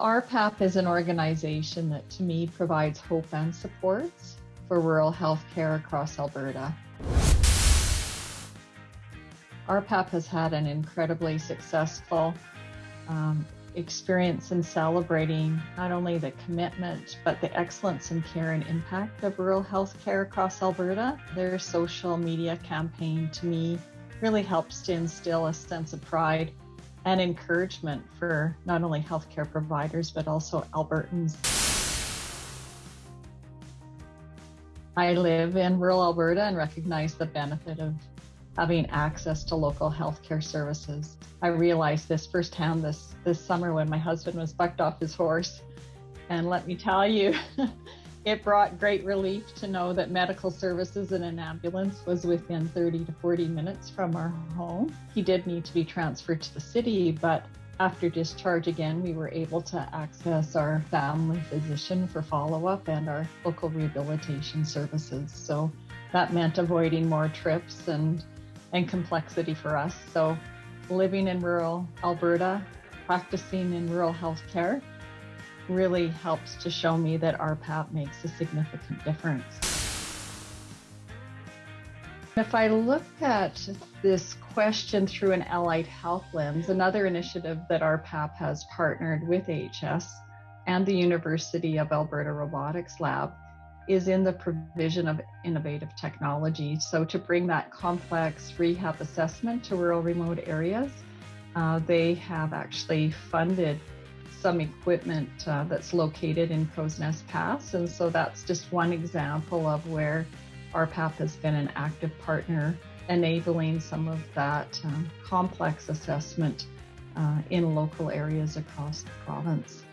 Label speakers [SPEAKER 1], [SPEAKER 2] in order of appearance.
[SPEAKER 1] RPAP is an organization that to me provides hope and supports for rural healthcare across Alberta. RPAP has had an incredibly successful um, experience in celebrating not only the commitment but the excellence in care and impact of rural healthcare across Alberta. Their social media campaign to me really helps to instill a sense of pride and encouragement for not only healthcare providers but also Albertans. I live in rural Alberta and recognize the benefit of having access to local healthcare services. I realized this firsthand this this summer when my husband was bucked off his horse. And let me tell you, it brought great relief to know that medical services in an ambulance was within 30 to 40 minutes from our home. He did need to be transferred to the city, but after discharge again, we were able to access our family physician for follow up and our local rehabilitation services. So that meant avoiding more trips and, and complexity for us. So living in rural Alberta, practicing in rural healthcare, really helps to show me that RPAP makes a significant difference. If I look at this question through an allied health lens, another initiative that RPAP has partnered with AHS and the University of Alberta Robotics Lab is in the provision of innovative technology. So, to bring that complex rehab assessment to rural remote areas, uh, they have actually funded some equipment uh, that's located in Crowsnest Pass. And so that's just one example of where RPAP has been an active partner enabling some of that um, complex assessment uh, in local areas across the province.